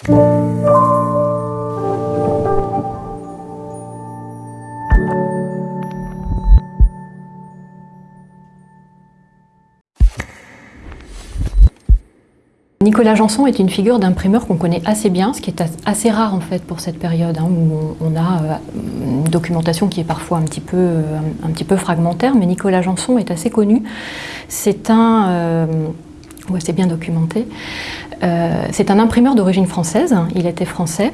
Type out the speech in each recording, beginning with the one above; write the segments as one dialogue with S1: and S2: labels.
S1: Nicolas Janson est une figure d'imprimeur qu'on connaît assez bien, ce qui est assez rare en fait pour cette période, hein, où on a euh, une documentation qui est parfois un petit, peu, euh, un, petit peu fragmentaire, mais Nicolas Janson est assez connu. C'est un... Euh, c'est bien documenté. c'est un imprimeur d'origine française, il était français.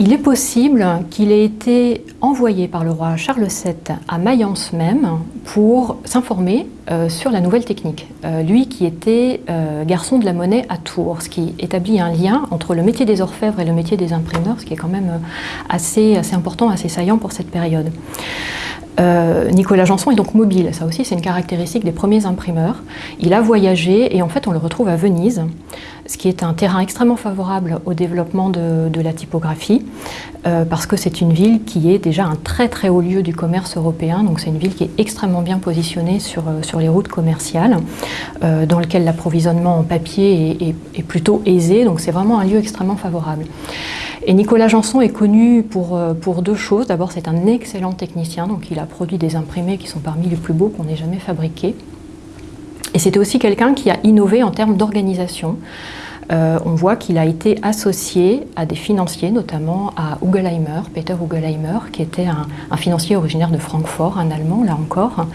S1: Il est possible qu'il ait été envoyé par le roi Charles VII à Mayence même pour s'informer euh, sur la nouvelle technique. Euh, lui qui était euh, garçon de la monnaie à Tours, ce qui établit un lien entre le métier des orfèvres et le métier des imprimeurs, ce qui est quand même assez important, assez saillant pour cette période. Nicolas Janson est donc mobile, ça aussi c'est une caractéristique des premiers imprimeurs. Il a voyagé et en fait on le retrouve à Venise ce qui est un terrain extrêmement favorable au développement de, la typographie, euh, parce que c'est une ville qui est déjà un très très haut lieu du commerce européen, donc c'est une ville qui est extrêmement bien positionnée sur, euh, les routes commerciales, euh, dans lequel l'approvisionnement en papier est, plutôt aisé, donc c'est vraiment un lieu extrêmement favorable. Et Nicolas Janson est connu pour, pour deux choses. D'abord, c'est un excellent technicien, donc il a produit des imprimés qui sont parmi les plus beaux qu'on ait jamais fabriqués. Et c'était aussi quelqu'un qui a innové en termes d'organisation. Euh, on voit qu'il a été associé à des financiers, notamment à Peter Ugelheimer, qui était un, financier originaire de Francfort, un Allemand, là encore.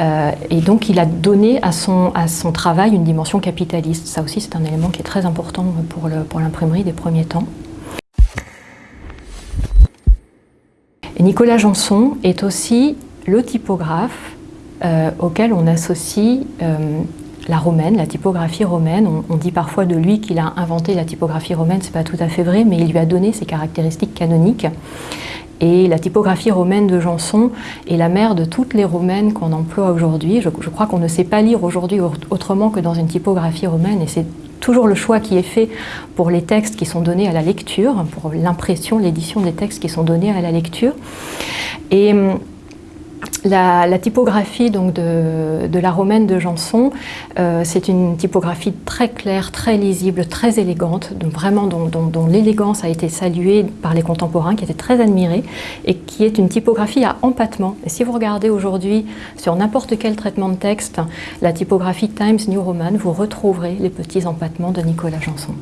S1: Euh, et donc il a donné à son, à son travail une dimension capitaliste. Ça aussi, c'est un élément qui est très important pour l'imprimerie des premiers temps. Nicolas Janson est aussi le typographe euh, auquel on associe euh, la romaine, la typographie romaine. On, dit parfois de lui qu'il a inventé la typographie romaine, c'est pas tout à fait vrai, mais il lui a donné ses caractéristiques canoniques. Et la typographie romaine de Janson est la mère de toutes les romaines qu'on emploie aujourd'hui. Je, je, crois qu'on ne sait pas lire aujourd'hui autrement que dans une typographie romaine, et c'est toujours le choix qui est fait pour les textes qui sont donnés à la lecture, pour l'impression, l'édition des textes qui sont donnés à la lecture. Et la, typographie donc, de, la romaine de Janson, euh, c'est une typographie très claire, très lisible, très élégante, vraiment dont, l'élégance a été saluée par les contemporains, qui étaient très admirés, et qui est une typographie à empattement. Et si vous regardez aujourd'hui sur n'importe quel traitement de texte, la typographie Times New Roman, vous retrouverez les petits empattements de Nicolas Janson.